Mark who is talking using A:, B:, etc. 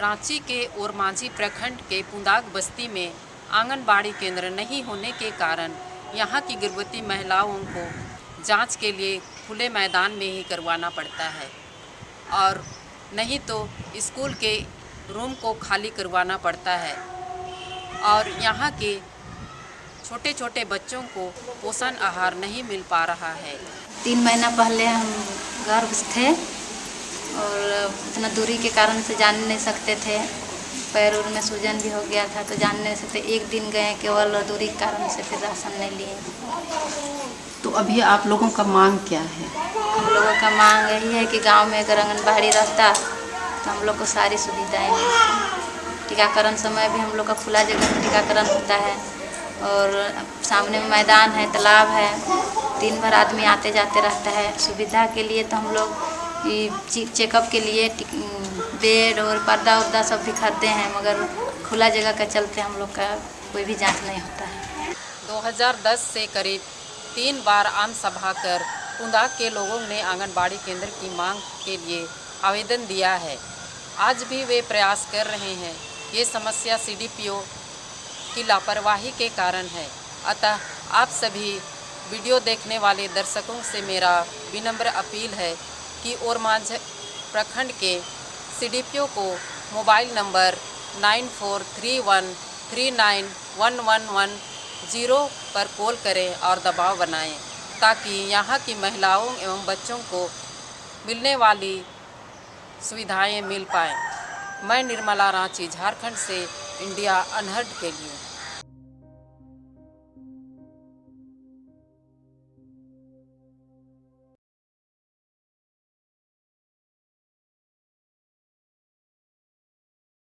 A: रांची के ओरमांझी प्रखंड के पुंदाग बस्ती में आंगनबाड़ी केंद्र नहीं होने के कारण यहाँ की गर्भवती महिलाओं को जाँच के लिए खुले मैदान में ही करवाना पड़ता है। और नहीं तो स्कूल के रूम को खाली करवाना पड़ता है। और यहाँ के छोटे छोटे बच्चों को पोषण आहार नहीं मिल पा रहा है।
B: तीन महीना पहले हम गर्भ थे। और इतना दूरी के कारण से जान नहीं सकते थे। पैर उर में सूजन भी हो गया था तो जान नहीं सकते। एक दिन गए केवल दूरी के कारण से फिर राशन नहीं लिए।
A: तो अभी आप लोगों का मांग क्या है?
B: हम लोगों का मांग यही है कि गाँव में अगर आंगनबाड़ी रहता तो हम लोग को सारी सुविधाएँ मिलती टीकाकरण समय भी हम लोग का खुला जगह में टीकाकरण होता है। और सामने में मैदान है तालाब है दिन भर आदमी आते जाते रहता है। सुविधा के लिए तो हम लोग चेकअप के लिए बेड और पर्दा उर्दा सब भी खरीदते हैं, मगर खुला जगह का चलते हम लोग का कोई भी जाँच नहीं होता है।
A: 2010 से करीब तीन बार आम सभा कर कुंदाग के लोगों ने आंगनबाड़ी केंद्र की मांग के लिए आवेदन दिया है। आज भी वे प्रयास कर रहे हैं। ये समस्या सीडीपीओ की लापरवाही के कारण है। अतः आप सभी वीडियो देखने वाले दर्शकों से मेरा विनम्र अपील है कि ओरमांझ प्रखंड के सीडीपीओ को mobile number nine four three one three nine one one one zero पर कॉल करें और दबाव बनाएँ, ताकि यहाँ की महिलाओं एवं बच्चों को मिलने वाली सुविधाएँ मिल पाएँ। मैं निर्मला रांची, झारखंड से इंडिया अनहर्ड के लिए।